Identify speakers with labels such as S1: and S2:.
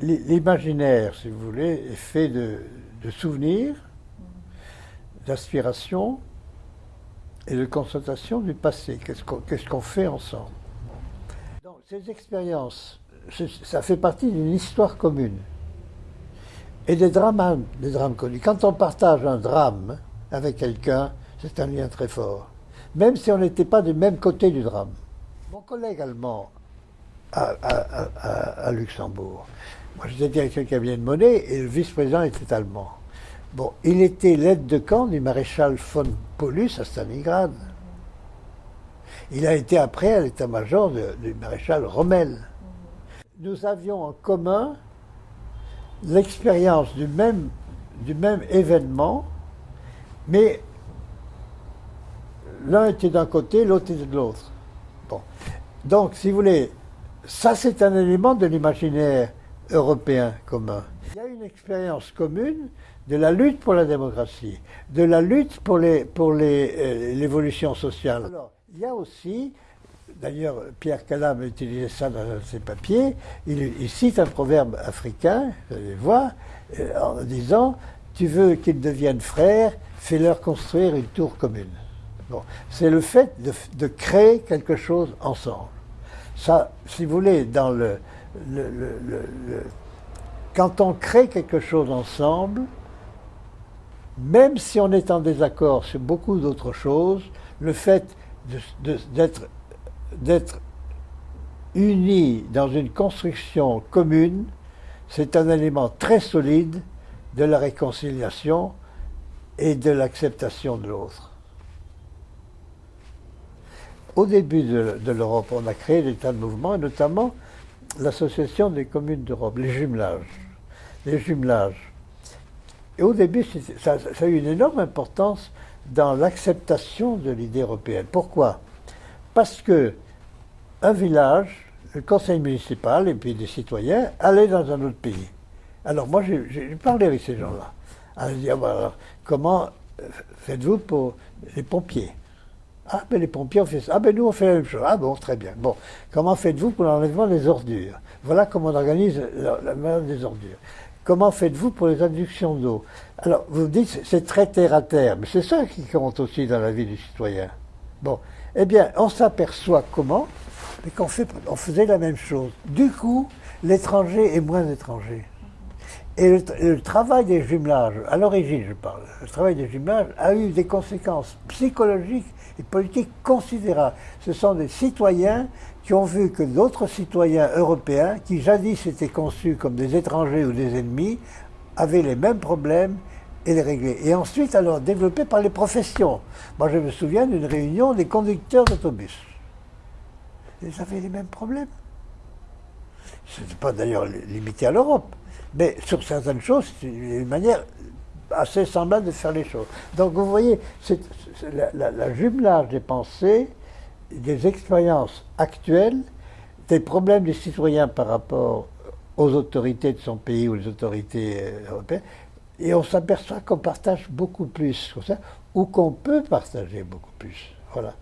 S1: L'imaginaire, si vous voulez, est fait de, souvenirs, d'aspirations et de constatation du passé. Qu'est-ce qu'on fait ensemble? Donc, ces expériences, ça fait partie d'une histoire commune. Et des drames, des drames connus. Quand on partage un drame avec quelqu'un, c'est un lien très fort. Même si on n'était pas du même côté du drame. Mon collègue allemand à, Luxembourg, moi j'étais directeur du cabinet de monnaie et le vice-président était allemand. Bon, il était l'aide de camp du maréchal von Paulus à Stalingrad. Il a été après à l'état-major du maréchal Rommel. Nous avions en commun l'expérience du même, du même événement, mais l'un était d'un côté, l'autre était de l'autre. Bon. Donc, si vous voulez, ça c'est un élément de l'imaginaire européen commun. Il y a une expérience commune de la lutte pour la démocratie, de la lutte pour euh, l'évolution sociale. Alors, il y a aussi, d'ailleurs Pierre Calam a utilisé ça dans ses papiers, il, cite un proverbe africain, vous allez voir, euh, en disant « tu veux qu'ils deviennent frères, fais-leur construire une tour commune ». Bon, c'est le fait de, créer quelque chose ensemble. Ça, si vous voulez, dans le, quand on crée quelque chose ensemble, même si on est en désaccord sur beaucoup d'autres choses, le fait d'être unis dans une construction commune, c'est un élément très solide de la réconciliation et de l'acceptation de l'autre. Au début de, l'Europe, on a créé des tas de mouvements, et notamment l'association des communes d'Europe, les jumelages. Les jumelages. Et au début, ça, a eu une énorme importance dans l'acceptation de l'idée européenne. Pourquoi? Parce que un village, le conseil municipal et puis des citoyens allaient dans un autre pays. Alors moi, j'ai parlé avec ces gens-là. Dit, ah, comment faites-vous pour les pompiers? Ah, ben les pompiers ont fait ça. Ah, ben nous, on fait la même chose. Ah, bon, très bien. Bon, comment faites-vous pour l'enlèvement des ordures? Voilà comment on organise la, la des ordures. Comment faites-vous pour les inductions d'eau? Alors, vous dites, c'est très terre à terre, mais c'est ça qui compte aussi dans la vie du citoyen. Bon, eh bien, on s'aperçoit comment Mais qu'on on faisait la même chose. Du coup, l'étranger est moins étranger. Et le, travail des jumelages, à l'origine je parle, le travail des jumelages a eu des conséquences psychologiques et politiques considérables. Ce sont des citoyens qui ont vu que d'autres citoyens européens, qui jadis étaient conçus comme des étrangers ou des ennemis, avaient les mêmes problèmes et les régler. Et ensuite, alors, développés par les professions. Moi, je me souviens d'une réunion des conducteurs d'autobus. Ils avaient les mêmes problèmes. Ce n'est pas d'ailleurs limité à l'Europe. Mais sur certaines choses, c'est une manière assez semblable de faire les choses. Donc vous voyez, c'est la, jumelage des pensées, des expériences actuelles, des problèmes des citoyens par rapport aux autorités de son pays ou les autorités euh, européennes, et on s'aperçoit qu'on partage beaucoup plus, ça, ou qu'on peut partager beaucoup plus. Voilà.